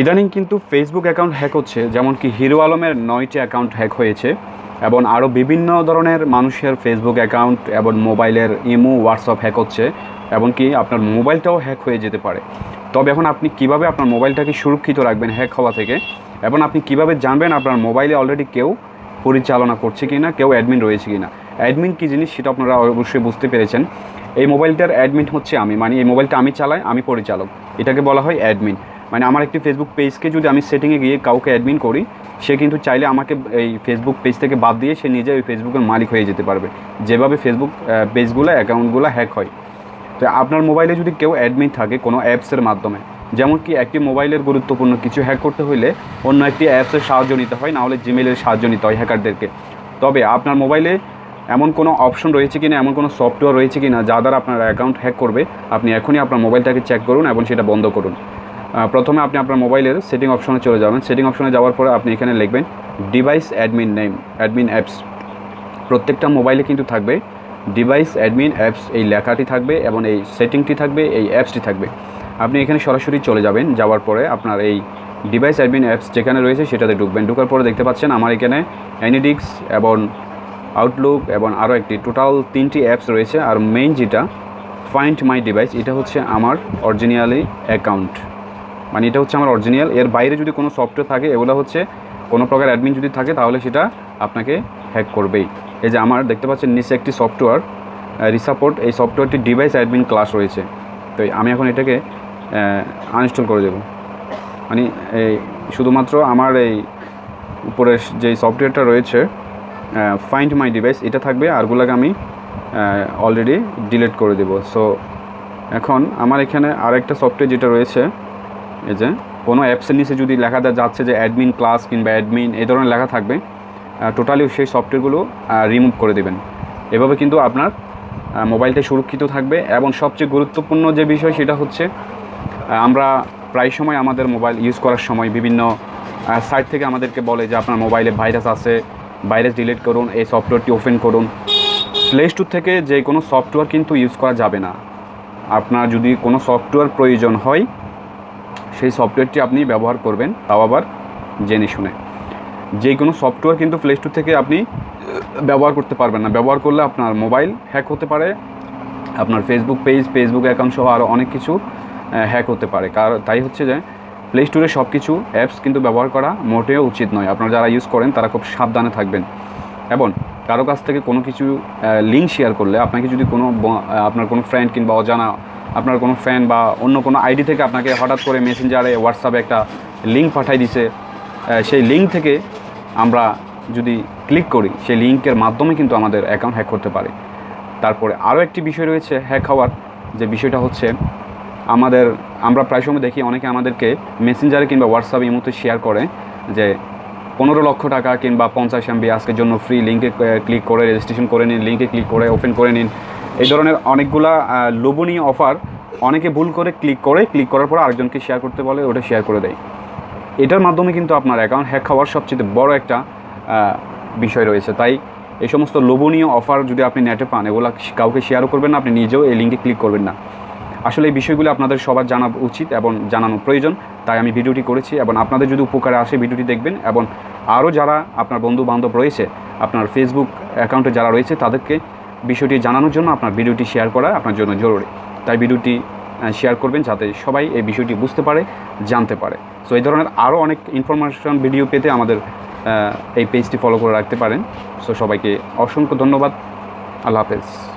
ইদানিং কিন্তু Facebook account hack হচ্ছে, যেমন কি হিরো আলমের নয়টি অ্যাকাউন্ট হ্যাক হয়েছে, এবং আরও বিভিন্ন ধরনের মানুষের ফেসবুক অ্যাকাউন্ট এবং মোবাইলের ইমো হোয়াটসঅ্যাপ হ্যাক হচ্ছে এমনকি আপনার মোবাইলটাও হ্যাক হয়ে যেতে পারে। তবে এখন আপনি কীভাবে আপনার মোবাইলটাকে সুরক্ষিত রাখবেন হ্যাক হওয়া থেকে, এবং আপনি কীভাবে জানবেন আপনার মোবাইলে অলরেডি কেউ পরিচালনা করছে কি না কেউ অ্যাডমিন রয়েছে কি না অ্যাডমিন কী জিনিস সেটা আপনারা অবশ্যই বুঝতে পেরেছেন। এই মোবাইলটার অ্যাডমিন হচ্ছে আমি মানে এই মোবাইলটা আমি চালাই, আমি পরিচালক। এটাকে বলা হয় অ্যাডমিন মানে আমার একটি ফেসবুক পেজকে যদি আমি সেটিংয়ে গিয়ে কাউকে অ্যাডমিন করি, সে কিন্তু চাইলে আমাকে এই ফেসবুক পেজ থেকে বাদ দিয়ে সে নিজে ওই ফেসবুকের মালিক হয়ে যেতে পারবে। যেভাবে ফেসবুক পেজগুলো অ্যাকাউন্টগুলো হ্যাক হয়। তো আপনার মোবাইলে যদি কেউ অ্যাডমিন থাকে কোনো অ্যাপসের মাধ্যমে, যেমন কি একটি মোবাইলের গুরুত্বপূর্ণ কিছু হ্যাক করতে হলে অন্য একটি অ্যাপসের সাহায্য নিতে হয় নাহলে জিমেলের সাহায্য নিতে হয় হ্যাকারদেরকে তবে আপনার মোবাইলে এমন কোনো অপশন রয়েছে কিনা, এমন কোনো সফটওয়্যার রয়েছে কিনা, যা দ্বারা আপনার অ্যাকাউন্ট হ্যাক করবে, আপনি এখনই আপনার মোবাইলটাকে চেক করুন এবং সেটা বন্ধ করুন। প্রথমে আপনি আপনার মোবাইলের সেটিং অপশনে চলে যাবেন। সেটিং অপশনে যাওয়ার পরে আপনি এখানে লিখবেন device admin name admin apps প্রত্যেকটা মোবাইলে কিন্তু থাকবে ডিভাইস অ্যাডমিন অ্যাপস এই লেখাটি থাকবে এবং এই সেটিংটি থাকবে, এই অ্যাপসটি থাকবে। আপনি এখানে সরাসরি চলে যাবেন। যাওয়ার পরে আপনার এই ডিভাইস অ্যাডমিন অ্যাপস যেখানে রয়েছে সেটাতে ঢুকবেন। ঢুকার পরে দেখতে পাচ্ছেন আমার এখানে অ্যানিডিক্স এবং আউটলুক এবং আরও একটি টোটাল তিনটি অ্যাপস রয়েছে। আর মেইন যেটা ফাইন্ড মাই ডিভাইস এটা হচ্ছে আমার অরিজিনালি অ্যাকাউন্ট মানে এটা হচ্ছে আমার অরিজিনাল এর বাইরে যদি কোনো সফটওয়্যার থাকে, এগুলো হচ্ছে কোনো প্রকার অ্যাডমিন যদি থাকে, তাহলে সেটা আপনাকে হ্যাক করবেই। এই যে আমার দেখতে পাচ্ছেন নিচে একটি সফটওয়্যার রিসাপোর্ট এই সফটওয়্যারটি ডিভাইস অ্যাডমিন ক্লাস রয়েছে। তো আমি এখন এটাকে আনইনস্টল করে দেবো। মানে এই শুধুমাত্র আমার এই উপরের যে সফটওয়্যারটা রয়েছে ফাইন্ড মাই ডিভাইস এটা থাকবে। আরগুলোকে আমি অলরেডি ডিলিট করে দেব। সো এখন আমার এখানে আরেকটা সফটওয়্যার যেটা রয়েছে এই যে, কোনো অ্যাপসের নিচে যদি লেখা যাচ্ছে যে অ্যাডমিন ক্লাস কিংবা অ্যাডমিন এই ধরনের লেখা থাকবে টোটালি সেই সফটওয়্যারগুলো রিমুভ করে দেবেন। এভাবে কিন্তু আপনার মোবাইলটা সুরক্ষিত থাকবে এবং সবচেয়ে গুরুত্বপূর্ণ যে বিষয় সেটা হচ্ছে আমরা প্রায় সময় আমাদের মোবাইল ইউজ করার সময় বিভিন্ন সাইট থেকে আমাদেরকে বলে যে আপনার মোবাইলে ভাইরাস আছে ভাইরাস ডিলিট করুন, এই সফটওয়্যারটি ওপেন করুন। প্লে স্টোর থেকে যে কোনো সফটওয়্যার কিন্তু ইউজ করা যাবে না। আপনার যদি কোনো সফটওয়্যার প্রয়োজন হয় সেই সফটওয়্যারটি আপনি ব্যবহার করবেন, তাও আবার জেনে শুনে। যে কোনো সফটওয়্যার কিন্তু প্লে স্টোর থেকে আপনি ব্যবহার করতে পারবেন না। ব্যবহার করলে আপনার মোবাইল হ্যাক হতে পারে, আপনার ফেসবুক পেজ ফেসবুক অ্যাকাউন্ট সহ আরও অনেক কিছু হ্যাক হতে পারে। কারণ তাই হচ্ছে যে প্লে স্টোরে সব কিছু অ্যাপস কিন্তু ব্যবহার করা মোটেও উচিত নয়। আপনারা যারা ইউজ করেন, তারা খুব সাবধানে থাকবেন। এবং কারও কাছ থেকে কোনো কিছু লিঙ্ক শেয়ার করলে আপনাকে যদি কোনো আপনার কোনো ফ্রেন্ড কিংবা অজানা, আপনার কোনো ফ্রেন্ড বা অন্য কোনো আইডি থেকে আপনাকে হঠাৎ করে মেসেঞ্জারে হোয়াটসঅ্যাপে একটা লিঙ্ক পাঠাই দিছে সেই লিঙ্ক থেকে আমরা যদি ক্লিক করি, সেই লিঙ্কের মাধ্যমে কিন্তু আমাদের অ্যাকাউন্ট হ্যাক করতে পারে। তারপরে আরও একটি বিষয় রয়েছে হ্যাক হওয়ার, যে বিষয়টা হচ্ছে আমাদের, আমরা প্রায় সময় দেখি অনেকে আমাদেরকে মেসেঞ্জারে কিংবা হোয়াটসঅ্যাপে ইমোতে শেয়ার করে যে পনেরো লক্ষ টাকা কিংবা পঞ্চাশ এমবি আজকের জন্য ফ্রি লিঙ্কে ক্লিক করে রেজিস্ট্রেশন করে নিন লিঙ্কে ক্লিক করে ওপেন করে নিন। এই ধরনের অনেকগুলা লোভনীয় অফার অনেকে ভুল করে ক্লিক করে ক্লিক করার পর আরেকজনকে শেয়ার করতে বলে, ওটা শেয়ার করে দেয়। এটার মাধ্যমে কিন্তু আপনার অ্যাকাউন্ট হ্যাক হওয়ার সবচেয়ে বড় একটা বিষয় রয়েছে। তাই এই সমস্ত লোভনীয় অফার যদি আপনি নেটে পান, এগুলো কাউকে শেয়ারও করবেন না, আপনি নিজেও এই লিঙ্কে ক্লিক করবেন না। আসলে এই বিষয়গুলো আপনাদের সবার জানা উচিত এবং জানানো প্রয়োজন, তাই আমি ভিডিওটি করেছি এবং আপনাদের যদি উপকারে আসে ভিডিওটি দেখবেন এবং আরও যারা আপনার বন্ধু বান্ধব রয়েছে, আপনার ফেসবুক অ্যাকাউন্টে যারা রয়েছে, তাদেরকে বিষয়টি জানানোর জন্য আপনার ভিডিওটি শেয়ার করা আপনার জন্য জরুরি। তাই ভিডিওটি শেয়ার করবেন যাতে সবাই এই বিষয়টি বুঝতে পারে, জানতে পারে। সো এই ধরনের আরও অনেক ইনফরমেশন ভিডিও পেতে আমাদের এই পেজটি ফলো করে রাখতে পারেন। সো সবাইকে অসংখ্য ধন্যবাদ। আল্লাহ হাফেজ।